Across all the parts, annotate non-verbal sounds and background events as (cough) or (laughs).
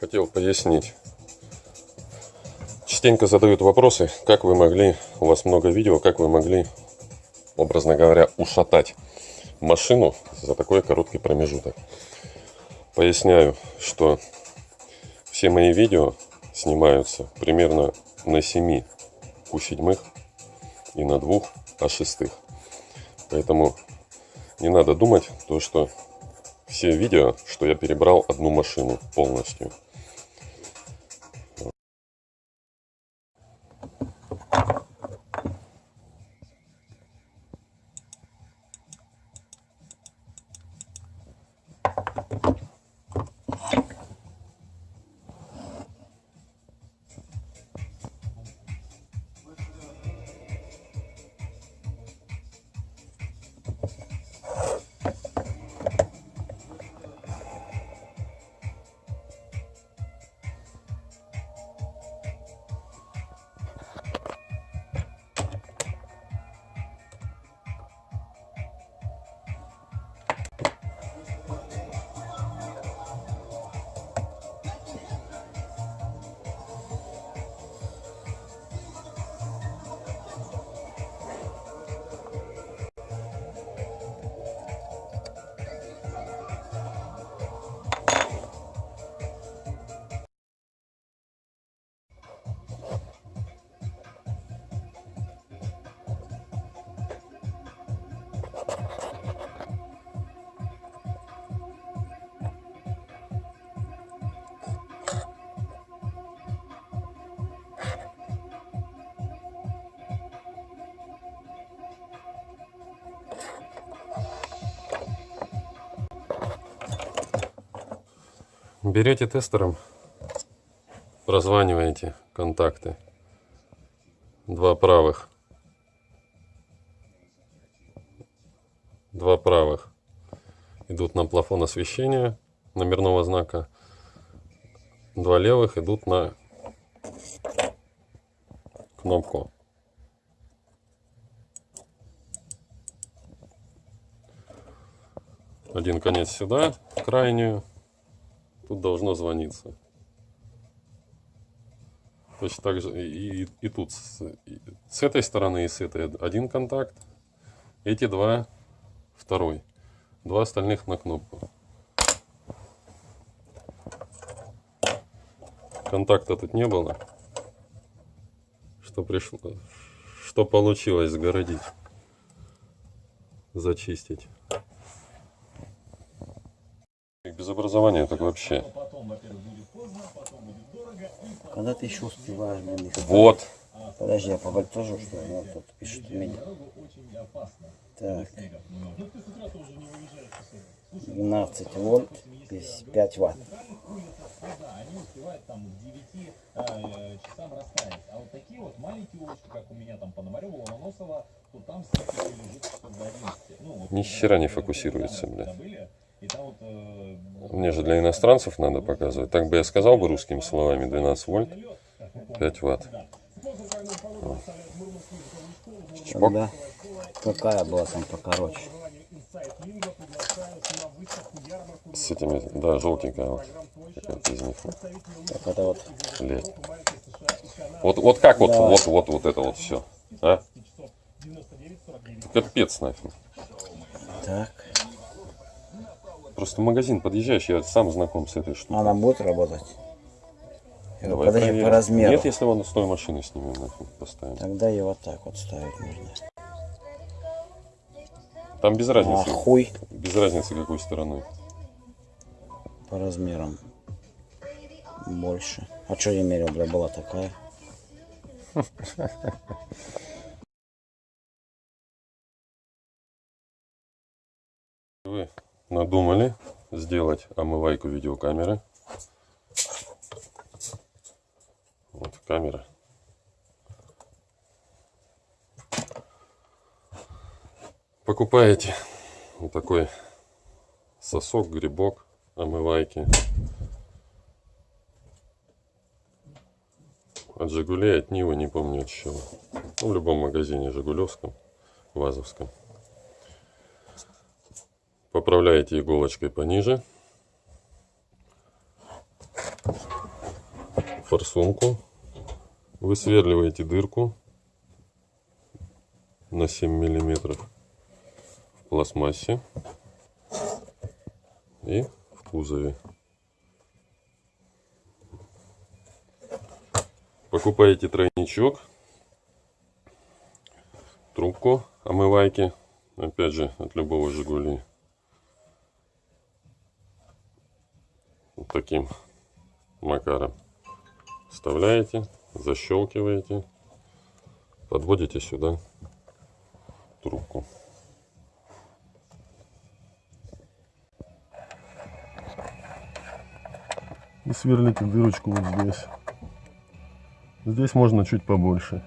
хотел пояснить. Частенько задают вопросы, как вы могли, у вас много видео, как вы могли, образно говоря, ушатать машину за такой короткий промежуток. Поясняю, что все мои видео снимаются примерно на 7 у седьмых и на двух а шестых. Поэтому не надо думать то, что все видео, что я перебрал одну машину полностью. Берете тестером, прозваниваете контакты. Два правых. Два правых идут на плафон освещения номерного знака. Два левых идут на кнопку. Один конец сюда, крайнюю тут должно звониться. Точно так же и, и, и тут с, и, с этой стороны и с этой один контакт, эти два второй, два остальных на кнопку. Контакта тут не было, что пришло, что получилось загородить, зачистить без образования так вообще. Когда ты еще успеваешь, блин, их... Вот. Подожди, я подытожу, что ли? Вот тут пишет меня. Так. 12 вольт, 5 ватт. они успевают там к 9 часам растаять. А вот такие вот маленькие улочки, как у меня там Пономарева, Ломоносова, то там все лежит часов до 11. Вот, Ни хера не фокусируется, бля. Вот, Мне же для иностранцев надо показывать. Так бы я сказал бы русскими словами 12 вольт, 5 ватт. Вот. Чпок. Да. Какая была там покороче? С этими, да, желтенькая вот. Какая-то из них. Так это вот. Лет. Вот, вот как вот, Да. вот, вот, вот это вот все. А? Капец нафиг. Так. Просто в магазин подъезжаешь, я сам знаком с этой штукой. Она будет работать? Я Давай Подожди, проверим. по размеру. Нет, если вон с той машины снимем, нафиг поставим. Тогда ее вот так вот ставить нужно. Там без А разницы. хуй Без разницы какой стороной. по размерам больше. А что я мерил, бля, была такая? (laughs) Вы надумали сделать омывайку видеокамеры. Вот камера. Покупаете вот такой сосок, грибок омывайки. От Жигулей, от Нивы, не помню от чего. Ну, в любом магазине Жигулевском, Вазовском. Поправляете иголочкой пониже. форсунку, высверливаете дырку на 7 миллиметров в пластмассе и в кузове. Покупаете тройничок, трубку омывайки, опять же от любого Жигули. Таким макаром вставляете, защелкиваете, подводите сюда трубку. И сверлите дырочку вот здесь. Здесь можно чуть побольше.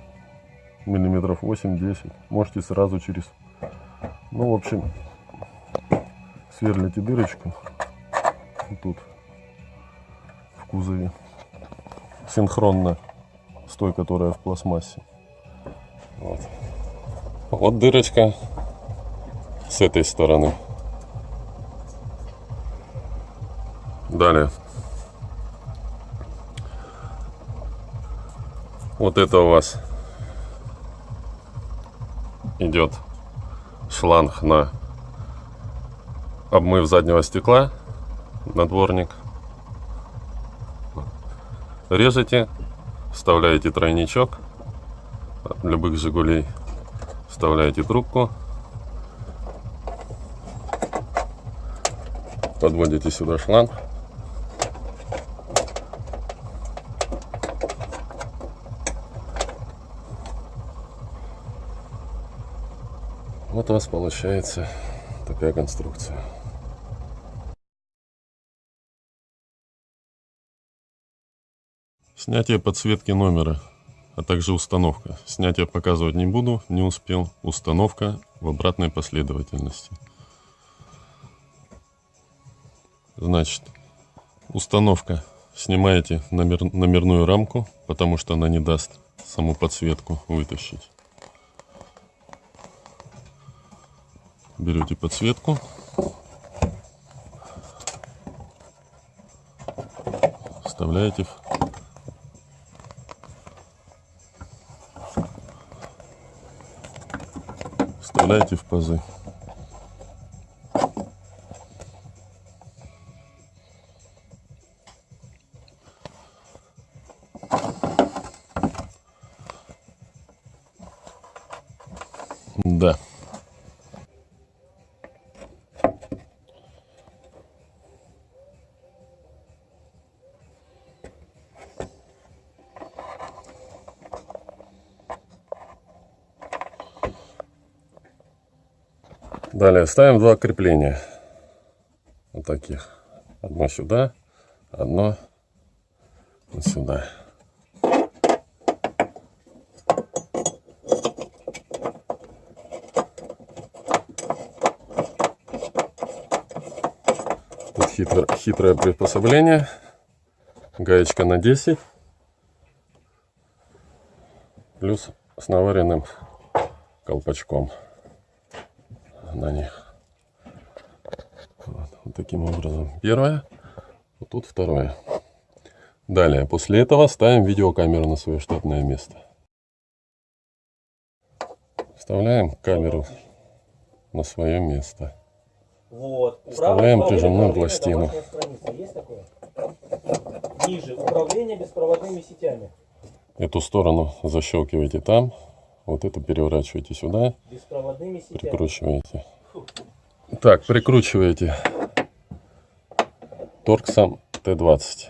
Миллиметров 8-10. Можете сразу через... Ну, в общем, сверлите дырочку. Тут. Кузове. Синхронно с той, которая в пластмассе. Вот. Вот дырочка с этой стороны. Далее. Вот это у вас идет шланг на обмыв заднего стекла на дворник. Режете, вставляете тройничок любых Жигулей, вставляете трубку, подводите сюда шланг. Вот у вас получается такая конструкция. Снятие подсветки номера, а также установка. Снятие показывать не буду, не успел. Установка в обратной последовательности. Значит, установка. Снимаете номер, номерную рамку, потому что она не даст саму подсветку вытащить. берете подсветку. Вставляете в вставляете в пазы. Далее ставим два крепления. Вот таких. Одно сюда, одно сюда. Тут хитро, хитрое приспособление. Гаечка на 10. Плюс с наваренным колпачком на них. Вот, вот таким образом. Первое, вот тут второе. Далее, после этого ставим видеокамеру на свое штатное место. Вставляем камеру на свое место. Вот. Вставляем прижимную пластину. Ниже. Управление беспроводными сетями. Эту сторону защелкиваете там. Вот эту переворачиваете сюда. Прикручиваете. Так, прикручиваете торксом Т-20.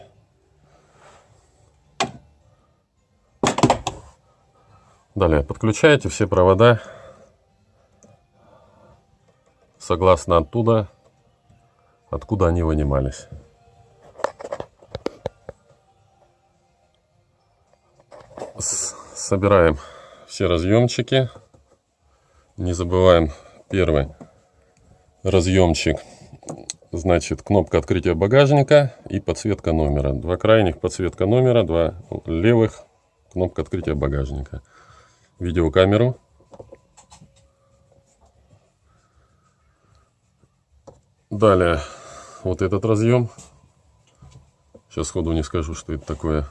Далее подключаете все провода согласно оттуда, откуда они вынимались. С- Собираем все разъемчики. Не забываем первый разъемчик. Значит, кнопка открытия багажника и подсветка номера. Два крайних подсветка номера, два левых кнопка открытия багажника. Видеокамеру. Далее вот этот разъем. Сейчас сходу не скажу, что это такое.